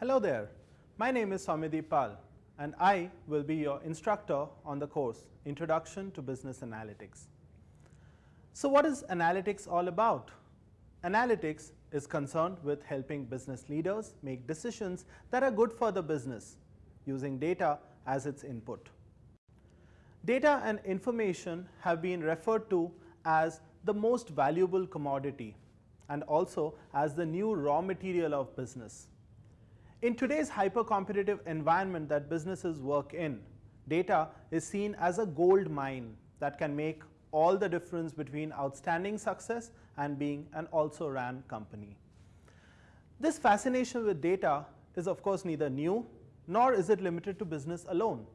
Hello there, my name is Soumyadeep Pal and I will be your instructor on the course Introduction to Business Analytics. So, what is analytics all about? Analytics is concerned with helping business leaders make decisions that are good for the business using data as its input. Data and information have been referred to as the most valuable commodity and also as the new raw material of business. In today's hyper competitive environment that businesses work in, data is seen as a gold mine that can make all the difference between outstanding success and being an also ran company. This fascination with data is of course neither new nor is it limited to business alone.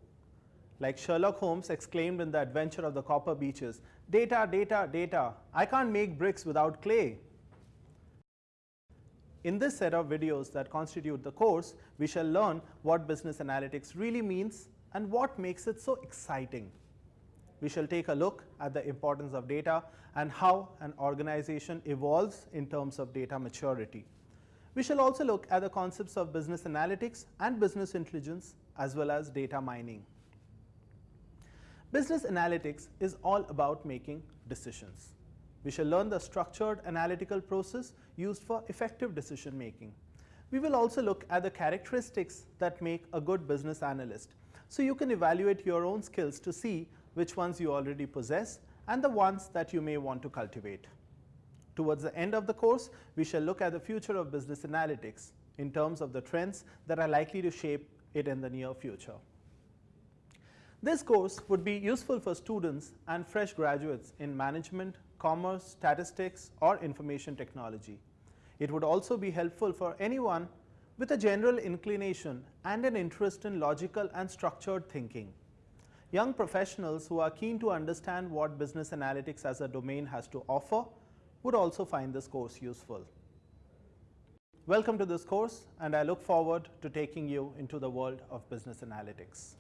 Like Sherlock Holmes exclaimed in the adventure of the copper beeches, data, data, data, I can't make bricks without clay. In this set of videos that constitute the course, we shall learn what business analytics really means and what makes it so exciting. We shall take a look at the importance of data and how an organization evolves in terms of data maturity. We shall also look at the concepts of business analytics and business intelligence as well as data mining. Business analytics is all about making decisions. We shall learn the structured analytical process used for effective decision making. We will also look at the characteristics that make a good business analyst. So, you can evaluate your own skills to see which ones you already possess and the ones that you may want to cultivate. Towards the end of the course, we shall look at the future of business analytics in terms of the trends that are likely to shape it in the near future. This course would be useful for students and fresh graduates in management, commerce, statistics or information technology. It would also be helpful for anyone with a general inclination and an interest in logical and structured thinking. Young professionals who are keen to understand what business analytics as a domain has to offer would also find this course useful. Welcome to this course and I look forward to taking you into the world of business analytics.